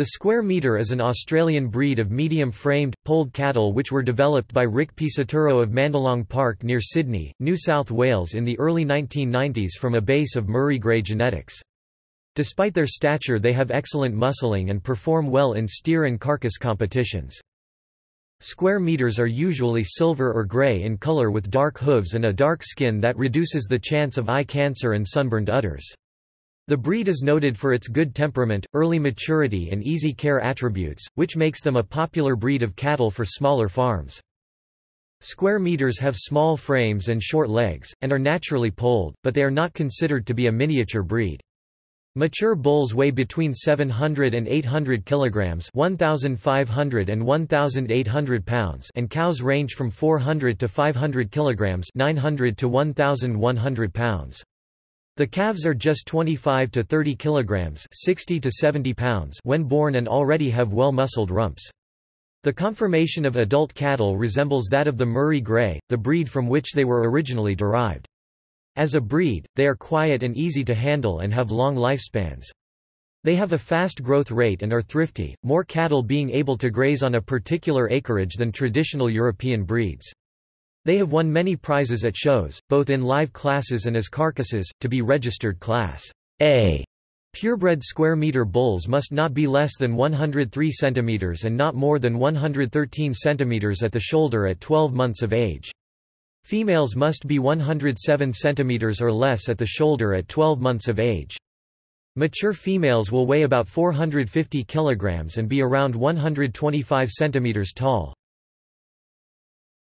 The Square Meater is an Australian breed of medium-framed, polled cattle which were developed by Rick Pisaturo of Mandalong Park near Sydney, New South Wales in the early 1990s from a base of Murray Grey genetics. Despite their stature they have excellent muscling and perform well in steer and carcass competitions. Square Meaters are usually silver or grey in colour with dark hooves and a dark skin that reduces the chance of eye cancer and sunburned udders. The breed is noted for its good temperament, early maturity and easy care attributes, which makes them a popular breed of cattle for smaller farms. Square Meaters have small frames and short legs, and are naturally polled, but they are not considered to be a miniature breed. Mature bulls weigh between 700 and 800 kilograms, 1500 and 1800 pounds, and cows range from 400 to 500 kilograms, 900 to 1100 pounds. The calves are just 25 to 30 kilograms 60 to 70 pounds when born and already have well-muscled rumps. The conformation of adult cattle resembles that of the Murray Grey, the breed from which they were originally derived. As a breed, they are quiet and easy to handle and have long lifespans. They have a fast growth rate and are thrifty, more cattle being able to graze on a particular acreage than traditional European breeds. They have won many prizes at shows, both in live classes and as carcasses, to be registered Class A. Purebred Square Meater bulls must not be less than 103 cm and not more than 113 cm at the shoulder at 12 months of age. Females must be 107 cm or less at the shoulder at 12 months of age. Mature females will weigh about 450 kg and be around 125 cm tall.